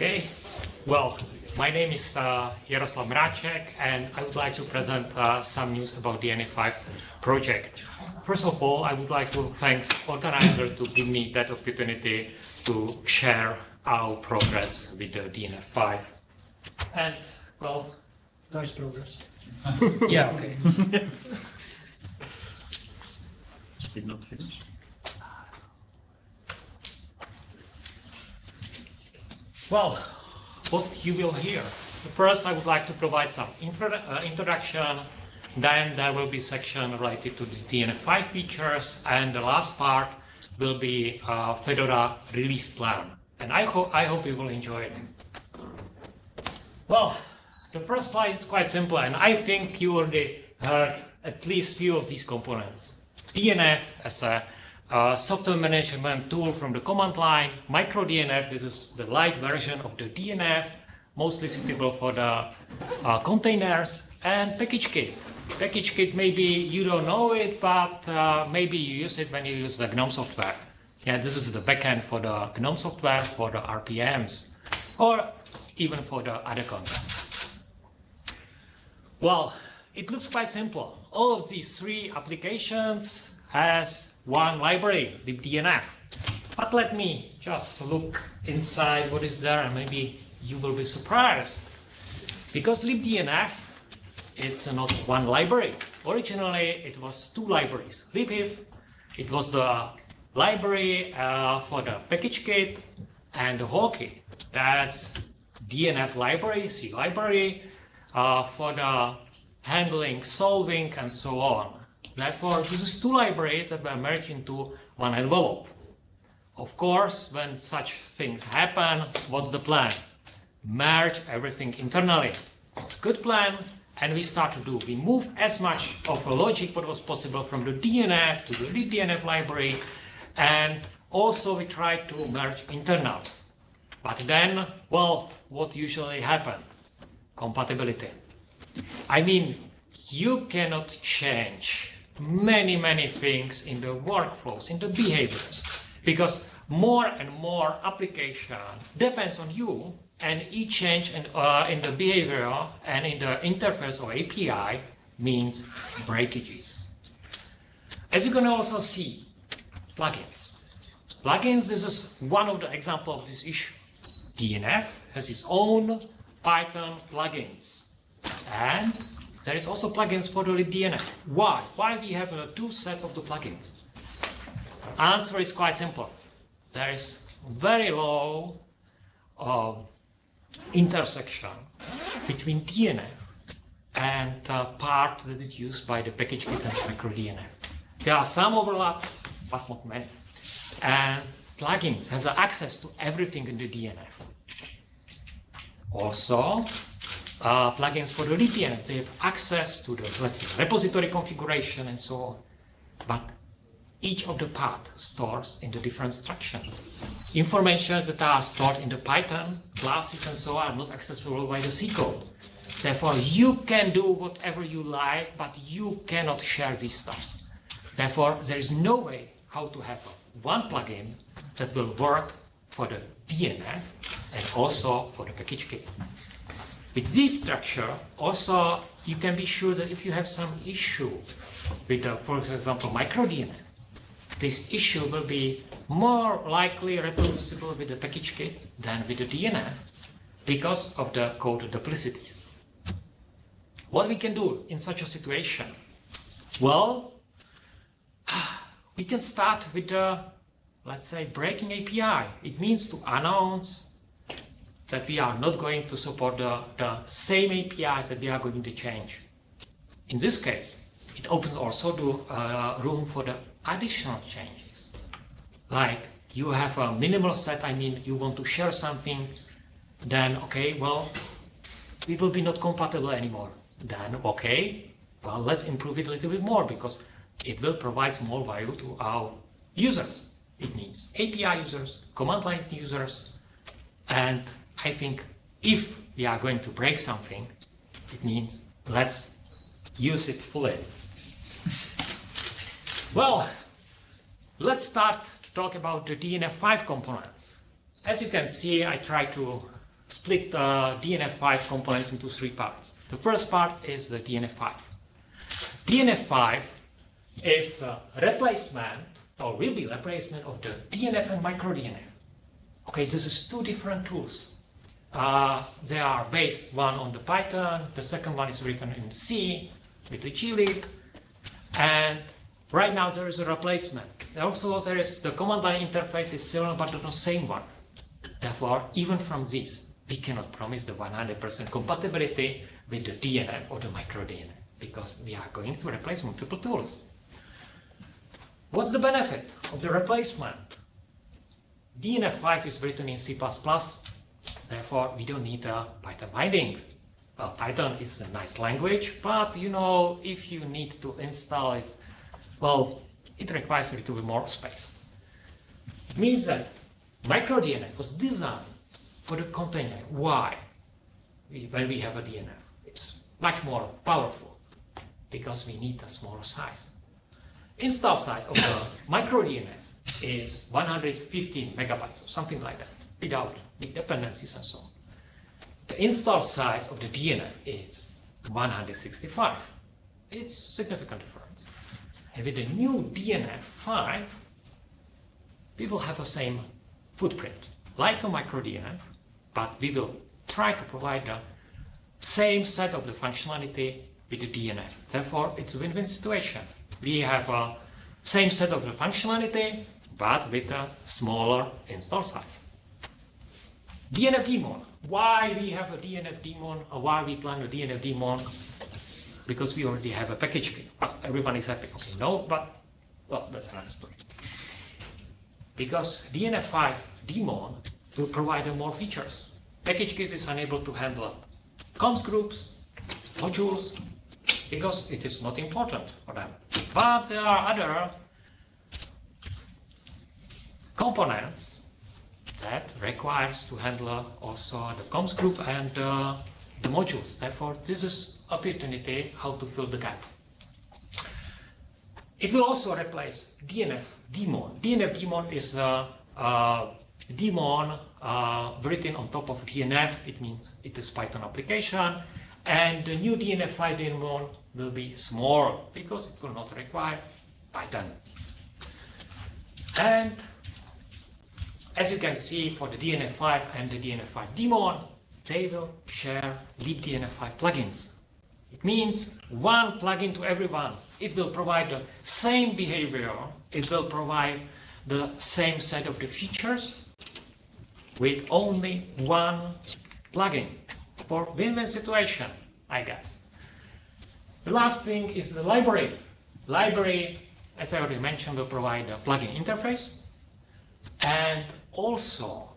Okay, well, my name is uh, Jaroslav Mracek and I would like to present uh, some news about the DNF5 project. First of all, I would like to thank organizer to give me that opportunity to share our progress with the DNF5. And, well... Nice progress. yeah, okay. Did not finish. Well, what you will hear. First, I would like to provide some uh, introduction. Then there will be section related to the DNF5 features, and the last part will be uh, Fedora release plan. And I hope I hope you will enjoy it. Well, the first slide is quite simple, and I think you already heard at least few of these components. DNF as a uh, software management tool from the command line, MicroDNF, this is the light version of the DNF, mostly suitable for the uh, containers, and PackageKit. PackageKit, maybe you don't know it, but uh, maybe you use it when you use the GNOME software. Yeah, this is the backend for the GNOME software, for the RPMs, or even for the other content. Well, it looks quite simple. All of these three applications has one library, libdnf. But let me just look inside what is there and maybe you will be surprised. Because libdnf, it's not one library. Originally, it was two libraries. libhif, it was the library uh, for the package kit and the whole-kit. That's DNF library, C library, uh, for the handling, solving, and so on. Therefore, this is two libraries that were merged into one envelope. Of course, when such things happen, what's the plan? Merge everything internally. It's a good plan, and we start to do. We move as much of the logic what was possible from the DNF to the libdnf library, and also we try to merge internals. But then, well, what usually happens? Compatibility. I mean, you cannot change many, many things in the workflows, in the behaviors, because more and more application depends on you and each change in, uh, in the behavior and in the interface or API means breakages. As you can also see, plugins. Plugins, this is one of the example of this issue. DNF has its own Python plugins and there is also plugins for the libdnf. Why? Why we have uh, two sets of the plugins? Answer is quite simple. There is very low uh, intersection between DNF and the part that is used by the package kit and microdnf. There are some overlaps, but not many. And plugins has access to everything in the DNF. Also, uh, plugins for the libdnf. They have access to the, let's say, repository configuration and so on. But each of the path stores in the different structure. Information that are stored in the Python classes and so on are not accessible by the C code. Therefore, you can do whatever you like, but you cannot share these stuff. Therefore, there is no way how to have one plugin that will work for the DNF and also for the package kit. With this structure, also, you can be sure that if you have some issue with, uh, for example, microdnf, this issue will be more likely reproducible with the package kit than with the DNF because of the code duplicities. What we can do in such a situation? Well, we can start with the, let's say, breaking API. It means to announce that we are not going to support the, the same API that we are going to change. In this case, it opens also the uh, room for the additional changes. Like you have a minimal set, I mean, you want to share something, then okay, well, it will be not compatible anymore. Then okay, well, let's improve it a little bit more because it will provide more value to our users. It means API users, command line users, and I think if we are going to break something, it means let's use it fully. well, let's start to talk about the DNF5 components. As you can see, I try to split the DNF5 components into three parts. The first part is the DNF5. DNF5 is a replacement or will be replacement of the DNF and microDNF. Okay, this is two different tools. Uh, they are based one on the Python, the second one is written in C with the glib, and right now there is a replacement. Also, there is the command line interface is similar but not the same one. Therefore, even from this, we cannot promise the 100% compatibility with the DNF or the microDNF because we are going to replace multiple tools. What's the benefit of the replacement? DNF5 is written in C++, therefore we don't need a Python bindings. Well, Python is a nice language, but you know, if you need to install it, well, it requires a little bit more space. It Means that microDNF was designed for the container. Why? When we have a DNF, it's much more powerful because we need a smaller size. Install size of the microDNF is 115 megabytes or something like that, without big dependencies and so on. The install size of the DNF is 165. It's significant difference. And with the new DNF5, we will have the same footprint, like a microDNF, but we will try to provide the same set of the functionality with the DNF. Therefore, it's a win-win situation. We have a same set of the functionality, but with a smaller install size. DNF daemon. Why we have a DNF daemon or why we plan a DNF daemon? Because we already have a package kit. Everyone is happy. Okay, no, but well, that's another story. Because DNF5 daemon will provide more features. Package kit is unable to handle comps groups, modules, because it is not important for them. But there are other components that requires to handle also the comps group and uh, the modules. Therefore, this is opportunity how to fill the gap. It will also replace DNF daemon. DNF daemon is a, a daemon uh, written on top of DNF. It means it is Python application. And the new DNF5 daemon will be small because it will not require Python. And as you can see for the DNF5 and the DNF5 daemon, they will share libDNF5 plugins. It means one plugin to everyone. It will provide the same behavior. It will provide the same set of the features with only one plugin for win-win situation, I guess. The last thing is the library. Library, as I already mentioned, will provide a plugin interface and also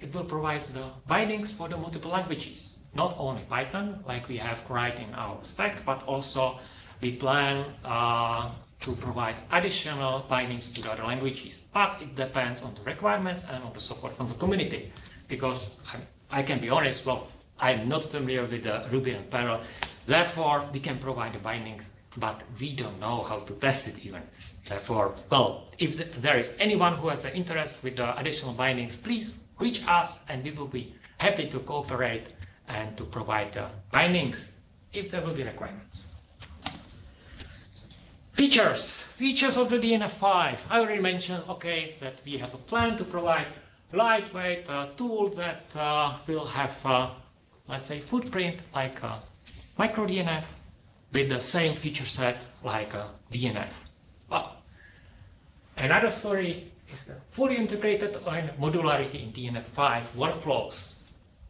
it will provide the bindings for the multiple languages. Not only Python, like we have right in our stack, but also we plan uh, to provide additional bindings to the other languages. But it depends on the requirements and on the support from the community. Because I, I can be honest, well, I'm not familiar with the Ruby and Perl. Therefore, we can provide the bindings, but we don't know how to test it even. Therefore, well, if there is anyone who has an interest with the additional bindings, please reach us and we will be happy to cooperate and to provide the bindings if there will be requirements. Features. Features of the DNF5. I already mentioned, okay, that we have a plan to provide lightweight uh, tools that uh, will have, uh, let's say, footprint like microDNF with the same feature set like a DNF. Another story is the fully integrated and modularity in DNF5 workflows.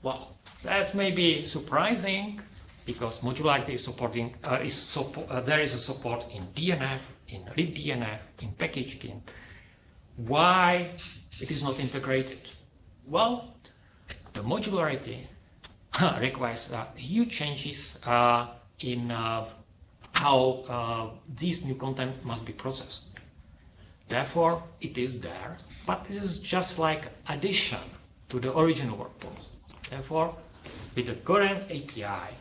Well, that's maybe surprising because modularity is supporting uh, is uh, there is a support in DNF, in libDNF, in package Why it is not integrated? Well, the modularity requires uh, huge changes uh, in uh, how uh, this new content must be processed. Therefore, it is there, but this is just like addition to the original workflows. Therefore, with the current API,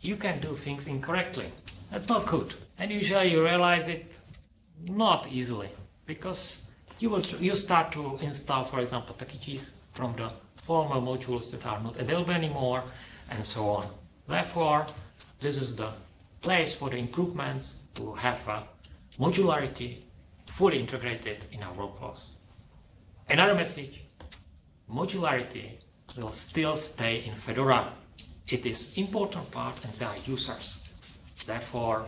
you can do things incorrectly. That's not good. And usually you realize it not easily because you will you start to install, for example, packages from the former modules that are not available anymore, and so on. Therefore, this is the place for the improvements to have a modularity fully integrated in our workflows. Another message, modularity will still stay in Fedora. It is important part and they are users. Therefore,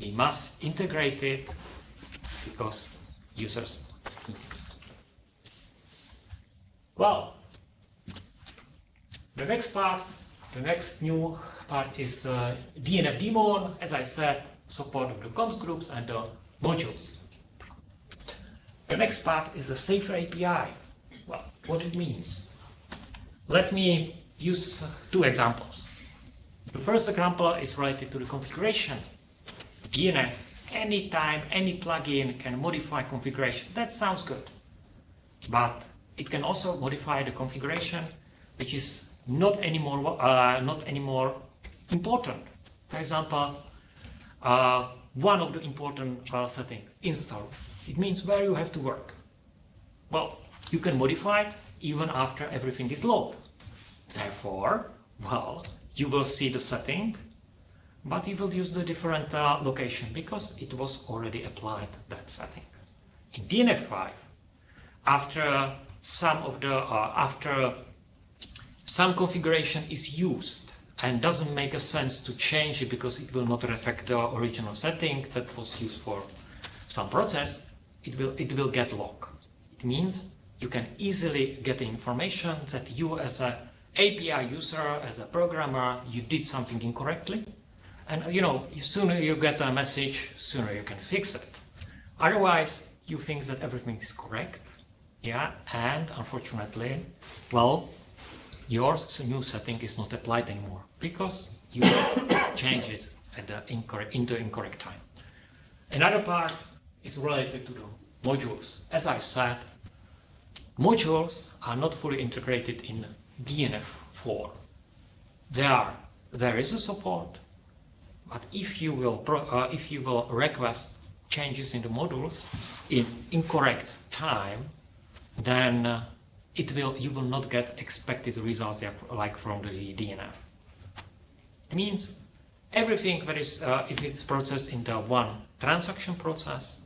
we must integrate it because users. Well, the next part, the next new part is uh, DNF daemon, as I said, support of the comps groups and the modules. The next part is a safer API. Well, what it means. Let me use two examples. The first example is related to the configuration. DNF, anytime any plugin can modify configuration. That sounds good. But it can also modify the configuration which is not anymore uh, not anymore important. For example, uh, one of the important uh, setting install. It means where you have to work. Well, you can modify it even after everything is loaded. Therefore, well, you will see the setting, but you will use the different uh, location because it was already applied that setting. In DNF5, after some of the uh, after some configuration is used and doesn't make a sense to change it because it will not reflect the original setting that was used for some process, it will it will get locked. It means you can easily get the information that you as a API user, as a programmer, you did something incorrectly. And you know, sooner you get a message, sooner you can fix it. Otherwise, you think that everything is correct, yeah, and unfortunately, well, your new setting is not applied anymore because you changes at the incorrect, in the incorrect time. Another part is related to the modules. As I said, modules are not fully integrated in DNF4. There are, there is a support, but if you will pro, uh, if you will request changes in the modules in incorrect time, then uh, it will you will not get expected results like from the DNF. It means everything that is uh, if it's processed in the one transaction process,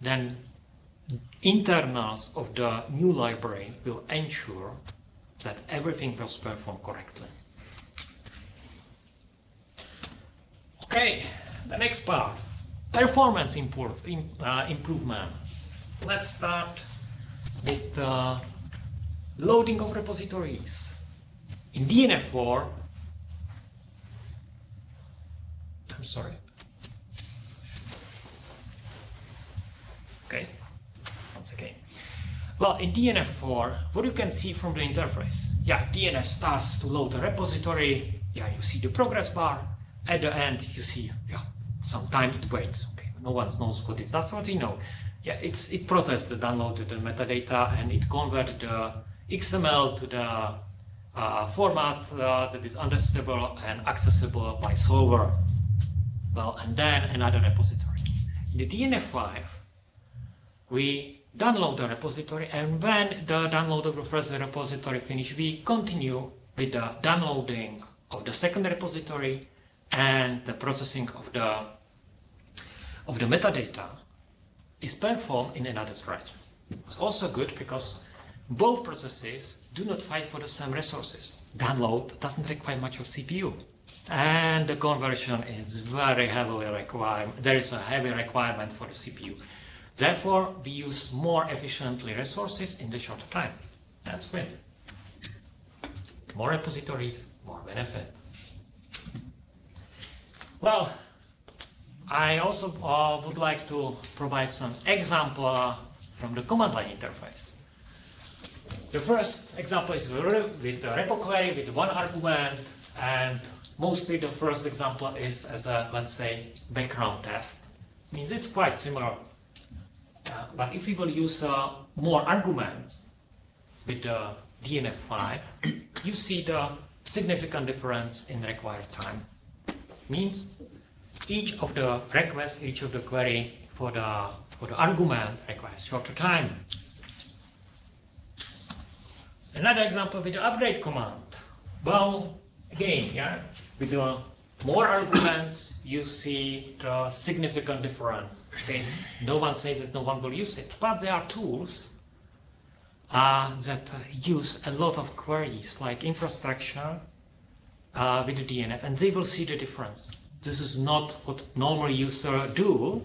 then internals of the new library will ensure that everything was performed correctly. Okay, the next part, performance uh, improvements. Let's start with uh, loading of repositories. In DNF4, I'm sorry. Okay, once again. Well, in DNF4, what you can see from the interface, yeah, DNF starts to load the repository, yeah, you see the progress bar, at the end you see, yeah, some time it waits, okay, no one knows what it is, that's what we know. Yeah, it's, it processes the downloaded metadata and it converts the XML to the uh, format uh, that is understandable and accessible by solver. Well, and then another repository. In the DNF5, we download the repository and when the download of the first repository finish, we continue with the downloading of the second repository and the processing of the of the metadata is performed in another thread. It's also good because both processes do not fight for the same resources. Download doesn't require much of CPU. And the conversion is very heavily required. There is a heavy requirement for the CPU. Therefore, we use more efficiently resources in the shorter time. That's great. More repositories, more benefit. Well, I also uh, would like to provide some example from the command line interface. The first example is with the repo query with one argument and mostly the first example is as a, let's say, background test. Means it's quite similar. Uh, but if we will use uh, more arguments with the DNF5, you see the significant difference in required time. Means each of the requests, each of the query for the for the argument requires shorter time. Another example with the upgrade command. Well, again, yeah, with the more arguments, you see the significant difference. Okay, no one says that no one will use it, but there are tools uh, that use a lot of queries like infrastructure uh, with the DNF, and they will see the difference. This is not what normal user do.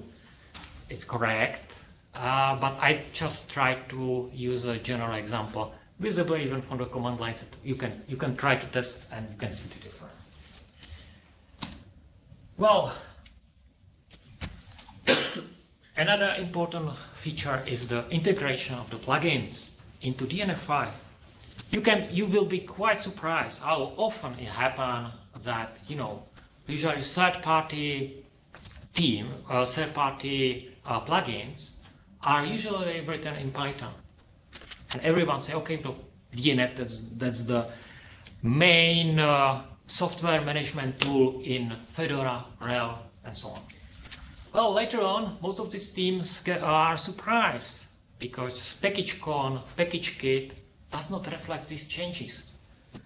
It's correct, uh, but I just try to use a general example, visible even from the command lines. You can you can try to test and you can see the difference. Well, another important feature is the integration of the plugins into DNF5. You can you will be quite surprised how often it happens that you know usually third-party team or third-party uh, plugins are usually written in Python, and everyone say okay, look, DNF that's that's the main uh, software management tool in Fedora, RHEL, and so on. Well, later on, most of these teams get, are surprised because package.conf, package kit does not reflect these changes.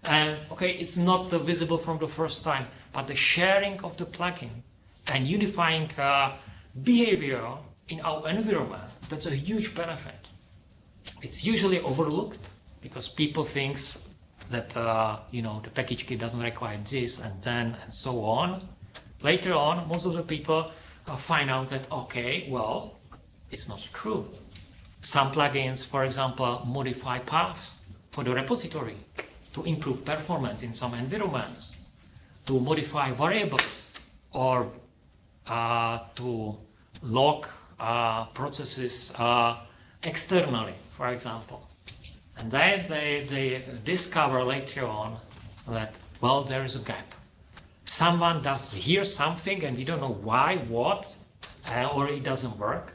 And okay, it's not visible from the first time, but the sharing of the plugin and unifying uh, behavior in our environment, that's a huge benefit. It's usually overlooked because people think that, uh, you know, the package kit doesn't require this and then and so on. Later on, most of the people uh, find out that, okay, well, it's not true. Some plugins, for example, modify paths for the repository to improve performance in some environments, to modify variables, or uh, to log uh, processes uh, externally, for example. And then they, they discover later on that, well, there is a gap. Someone does hear something and we don't know why, what, uh, or it doesn't work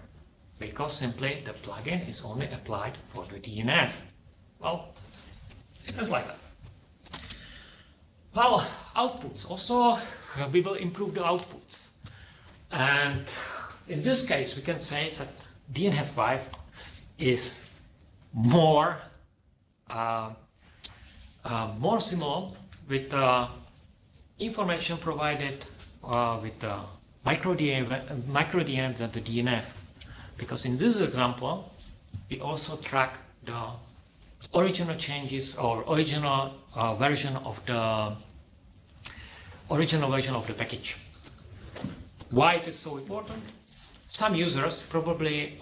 because simply the plugin is only applied for the DNF. Well, it's like that. Well, outputs. Also, we will improve the outputs. And in this case, we can say that DNF5 is more uh, uh, more similar with the information provided uh, with the micro DNF, micro DNF than the DNF because in this example, we also track the original changes or original uh, version of the original version of the package. Why it is so important? Some users probably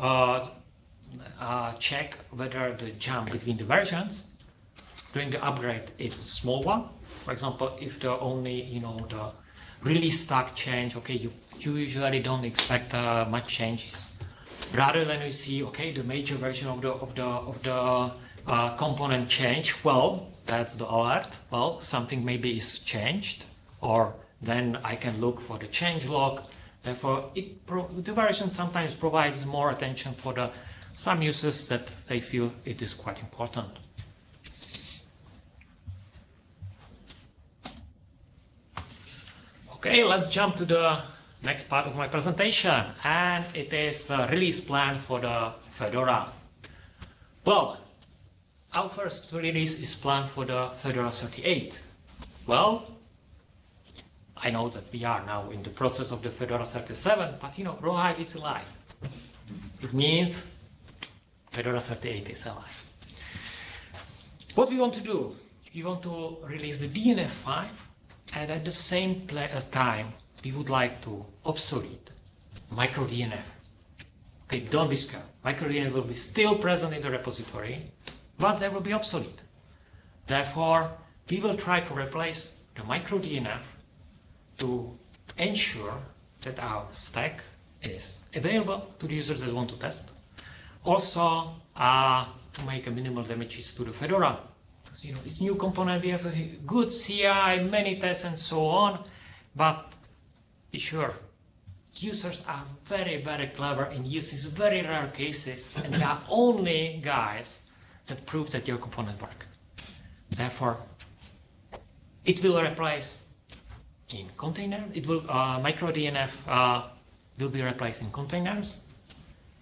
uh, check whether the jump between the versions during the upgrade is a small one. For example, if the only you know the release stack change, okay, you, you usually don't expect uh, much changes rather than you see, okay, the major version of the of the of the uh, component change, well, that's the alert. Well, something maybe is changed, or then I can look for the change log. Therefore, it the version sometimes provides more attention for the some users that they feel it is quite important. Okay, let's jump to the next part of my presentation and it is a release plan for the Fedora. Well, our first release is planned for the Fedora 38. Well, I know that we are now in the process of the Fedora 37, but you know, Rawhide is alive. It means Fedora 38 is alive. What we want to do, we want to release the DNF5 and at the same uh, time we would like to obsolete microDNF. Okay, don't be scared. MicroDNF will be still present in the repository, but they will be obsolete. Therefore, we will try to replace the microDNF to ensure that our stack is available to the users that want to test. Also, uh, to make a minimal damages to the Fedora. Because, you know, it's new component, we have a good CI, many tests and so on, but be sure, users are very, very clever in using very rare cases, and they are only guys that prove that your component work. Therefore, it will replace in container, it will, uh, micro DNF uh, will be replaced in containers.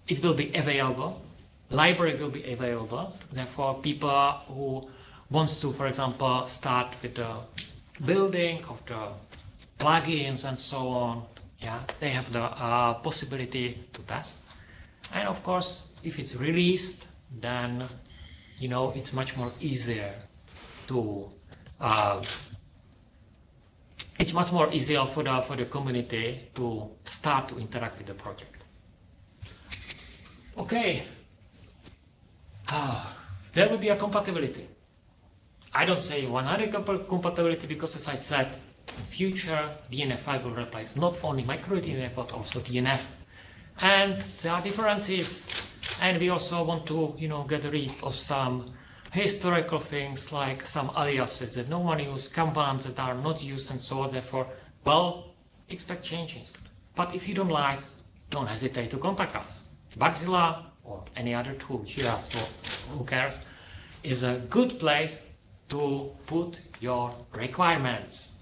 It will be available, library will be available. Therefore, people who wants to, for example, start with the building of the plugins and so on, yeah, they have the uh, possibility to test. And of course, if it's released, then you know it's much more easier to. Uh, it's much more easier for the for the community to start to interact with the project. Okay. Ah, there will be a compatibility. I don't say 100 compa- compatibility because, as I said, in future DNF5 will replace not only micro DNF but also DNF. And there are differences. And we also want to, you know, get rid of some historical things like some aliases that no one uses, commands that are not used and so on. Therefore, well, expect changes. But if you don't like, don't hesitate to contact us. Bugzilla or any other tool, Jira, so who cares, is a good place to put your requirements.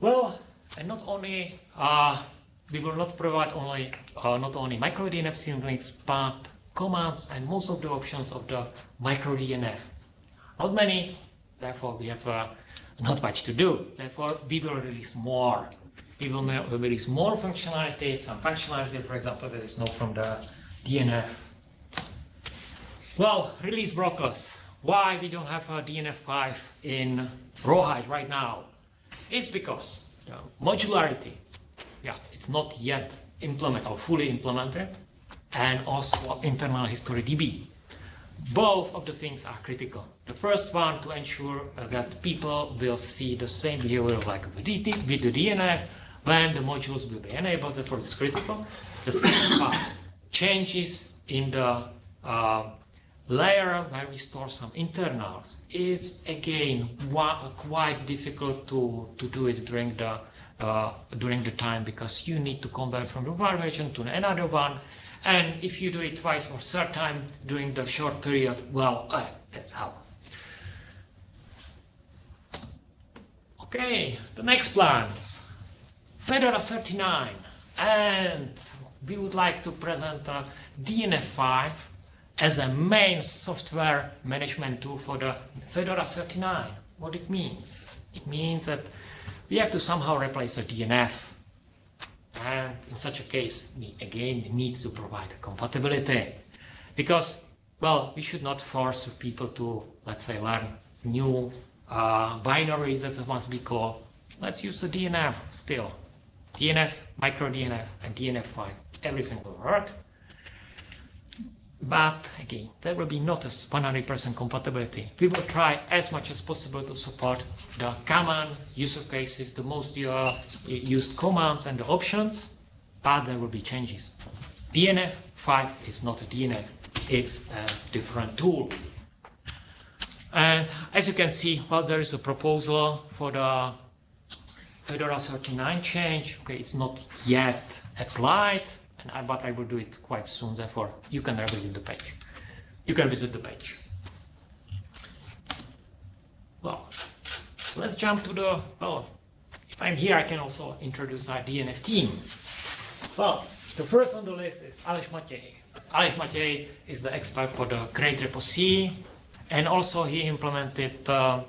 Well, and not only uh, we will not provide only uh, not only micro DNF symlinks, but commands and most of the options of the micro DNF. Not many, therefore we have uh, not much to do. Therefore, we will release more. We will release more functionality, some functionality, for example, that is not from the DNF. Well, release brokers. Why we don't have a DNF5 in Rawhide right now? It's because the modularity, yeah, it's not yet implemented or fully implemented, and also internal history DB. Both of the things are critical. The first one to ensure that people will see the same behavior like with the DNF when the modules will be enabled, therefore it's critical. The second part, changes in the uh, layer where we store some internals. It's again quite difficult to, to do it during the uh, during the time because you need to convert from the one version to another one. And if you do it twice or third time during the short period, well, uh, that's how. Okay, the next plans. Fedora 39. And we would like to present a DNF5 as a main software management tool for the Fedora 39. What it means? It means that we have to somehow replace the DNF. And in such a case, we again need to provide compatibility. Because, well, we should not force people to, let's say, learn new uh, binaries that must be called. Let's use the DNF still. DNF, micro DNF, and DNF5. Everything will work. But again, there will be not a 100% compatibility. We will try as much as possible to support the common user cases, the most used commands and the options, but there will be changes. DNF 5 is not a DNF, it's a different tool. And as you can see, well, there is a proposal for the Fedora 39 change. Okay, it's not yet applied, I, but I will do it quite soon. Therefore, you can revisit the page. You can visit the page. Well, let's jump to the. Well, if I'm here, I can also introduce our DNF team. Well, the first on the list is Aleš Matěj. Aleš Matěj is the expert for the createrepo_c, and also he implemented uh,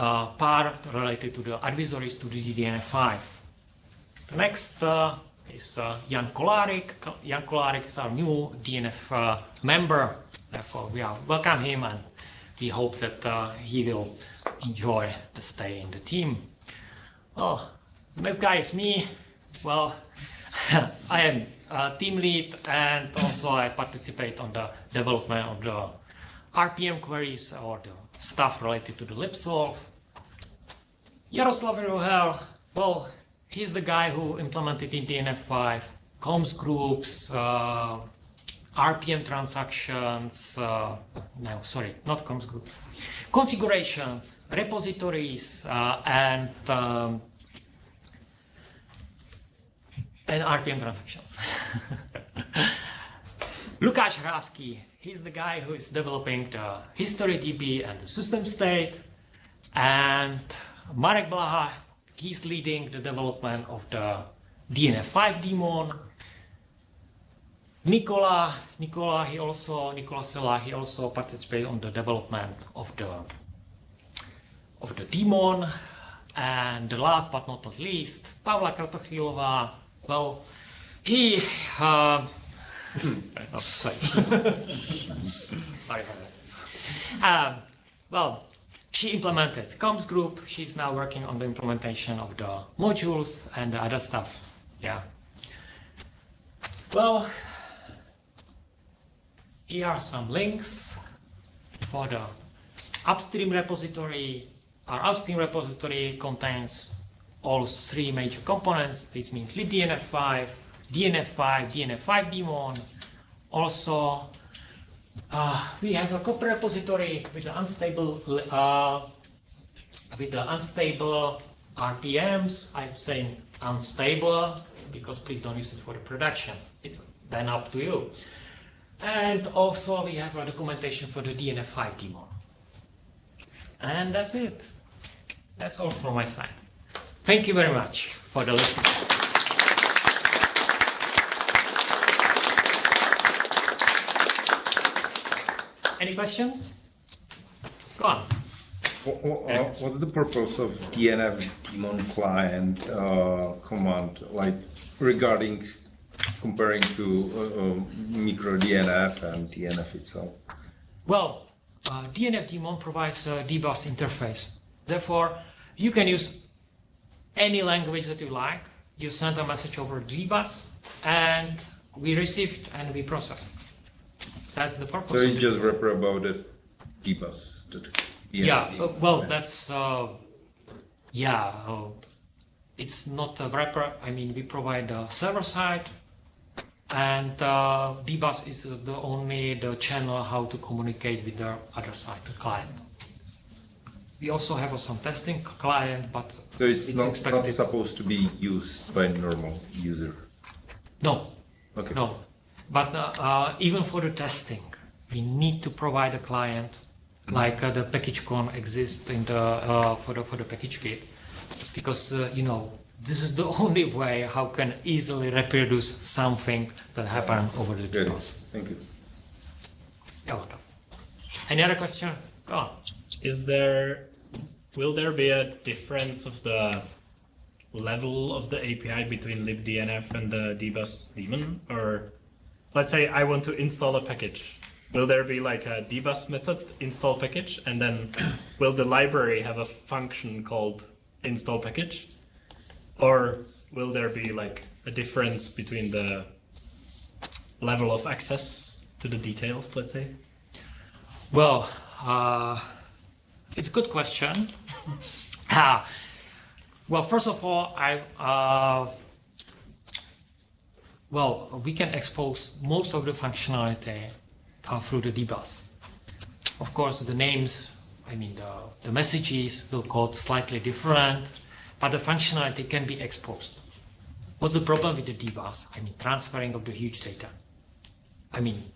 uh, part related to the advisories to the DNF5. The next uh, is uh, Jan Kolarik. Jan Kolarik is our new DNF uh, member. Therefore, we are welcome him and we hope that uh, he will enjoy the stay in the team. Well, next guy is me. Well, I am a team lead and also I participate on the development of the RPM queries or the stuff related to the libsolv. Jaroslav Rohel, well, he's the guy who implemented in DNF5 comps groups, uh, RPM transactions, uh, no, sorry, not comps groups, configurations, repositories, uh, and um, and RPM transactions. Lukáš Hrázky, he's the guy who is developing the history DB and the system state, and Marek Blaha, he's leading the development of the DNF5 daemon. Nicola, Nicola, he also Nicola Sella, he also participated on the development of the of the demon. And the last but not least, Pavla Kratochvílová. Well, he. Uh, oh, sorry. Um, well, she implemented comps group. She's now working on the implementation of the modules and the other stuff. Yeah. Well, here are some links for the upstream repository. Our upstream repository contains all three major components. This means libdnf5, DNF5, DNF5 daemon. Also, uh, we have a Copr repository with the unstable uh, with the unstable RPMs. I'm saying unstable because please don't use it for the production. It's then up to you. And also we have a documentation for the DNF5 daemon. And that's it. That's all from my side. Thank you very much for the listening. Any questions? Go on. What, wha- uh, What's the purpose of DNF daemon client uh, command, like regarding comparing to uh, uh, micro DNF and DNF itself? Well, uh, DNF daemon provides a dbus interface. Therefore, you can use any language that you like. You send a message over dbus, and we receive it and we process it. That's the purpose. So it's just wrapper about that DNF yeah. uh, well, that's uh, yeah. Uh, it's not a wrapper. I mean, we provide the server side, and uh, dbus is the only the channel how to communicate with the other side, the client. We also have some testing client, but So it's, not, not expected. supposed to be used by normal user. no, Okay. no. But uh, uh, even for the testing, we need to provide a client, like uh, the package con exists in the uh, for the for the package kit, because uh, you know this is the only way how can easily reproduce something that happened over the Good. Thank you. You're welcome. Any other question? Go on. Is there, will there be a difference of the level of the API between libdnf and the dbus daemon? Or let's say I want to install a package. Will there be like a dbus method install package? And then will the library have a function called install package? Or will there be like a difference between the level of access to the details, let's say? Well, uh, it's a good question. Well, first of all, I uh, well, we can expose most of the functionality uh, through the dbus. Of course, the names, I mean, the, the messages will code slightly different, but the functionality can be exposed. What's the problem with the dbus? I mean, transferring of the huge data. I mean,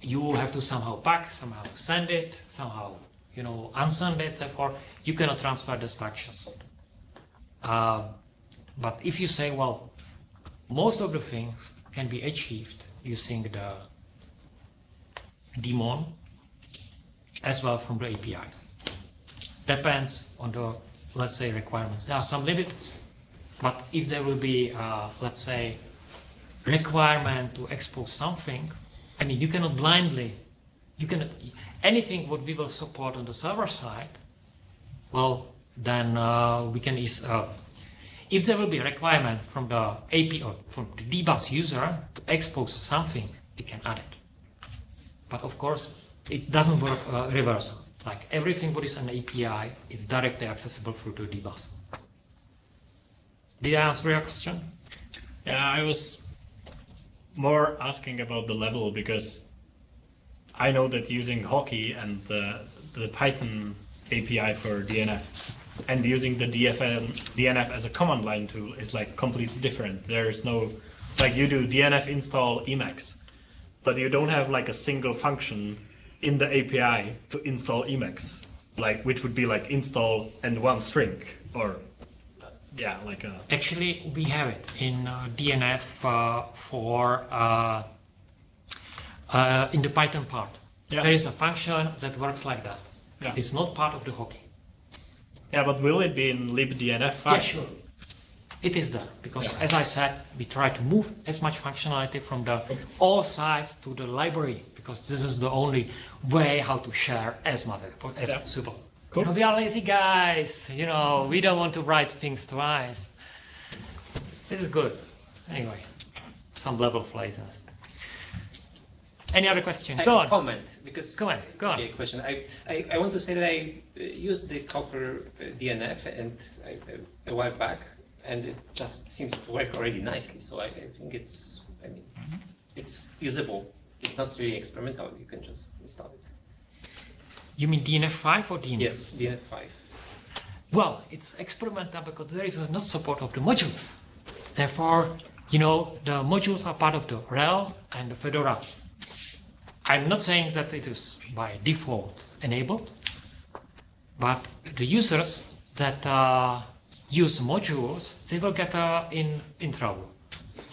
you have to somehow pack, somehow send it, somehow, you know, unsend it. Therefore, you cannot transfer the structures. Uh, but if you say, well, most of the things can be achieved using the daemon as well from the API. Depends on the, let's say, requirements. There are some limits, but if there will be, uh, let's say, requirement to expose something, I mean, you cannot blindly, you cannot, anything what we will support on the server side, well, then uh, we can, is, uh, if there will be a requirement from the AP or from the dbus user to expose something, we can add it. But of course, it doesn't work uh, reverse. Like everything what is an API, is directly accessible through the dbus. Did I answer your question? Yeah, I was more asking about the level because I know that using Hawkey and the, the Python API for DNF and using the DFN, DNF as a command line tool is like completely different. There is no, like you do DNF install Emacs, but you don't have like a single function in the API to install Emacs, like which would be like install and one string or yeah, like a Actually, we have it in uh, DNF uh, for uh, uh, in the Python part. Yeah. There is a function that works like that. Yeah. It's not part of the hawkey. Yeah, but will it be in libdnf? Yeah, sure. It is there because, as I said, we try to move as much functionality from the all sides to the library because this is the only way how to share as much as Yeah. possible. Cool. You know, we are lazy guys. You know, we don't want to write things twice. This is good. Anyway, some level of laziness. Any other question? I Go have a on. comment because Go on, it's go on. A question. I, I, I want to say that I Uh, used the Copr uh, DNF and I, a while back, and it just seems to work already nicely. So I, I think it's I mean mm-hmm. it's usable. It's not really experimental. You can just install it. You mean DNF5 or DNF? Yes, DNF five. Well, it's experimental because there is no support of the modules. Therefore, you know, the modules are part of the RHEL and the Fedora. I'm not saying that it is by default enabled, but the users that uh, use modules, they will get uh, in, in trouble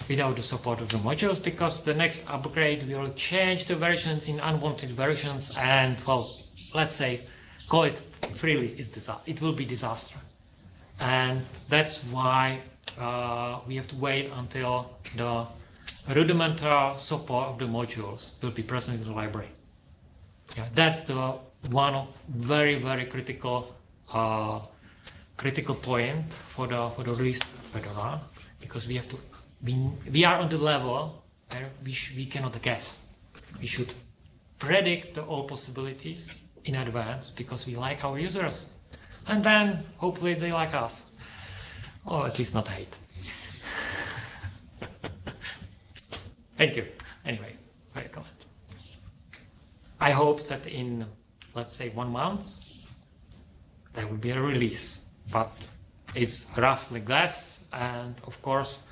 without the support of the modules because the next upgrade will change the versions in unwanted versions and, well, let's say, call it freely, it will be disaster. And that's why uh, we have to wait until the rudimentary support of the modules will be present in the library. Yeah, that's the one very very critical uh, critical point for the for the release Fedora because we have to we, we are on the level where we we cannot guess. We should predict all possibilities in advance because we like our users, and then hopefully they like us, or at least not hate. Thank you. Anyway, great comment. I hope that in, let's say, one month, there will be a release. But it's roughly guess, and of course,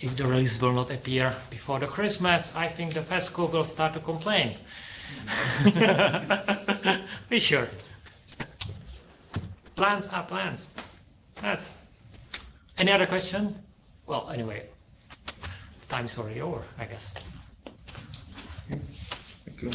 if the release will not appear before the Christmas, I think the FESCO will start to complain. be sure. Plans are plans. That's. Any other question? Well, anyway, the time is already over, I guess. Thank you.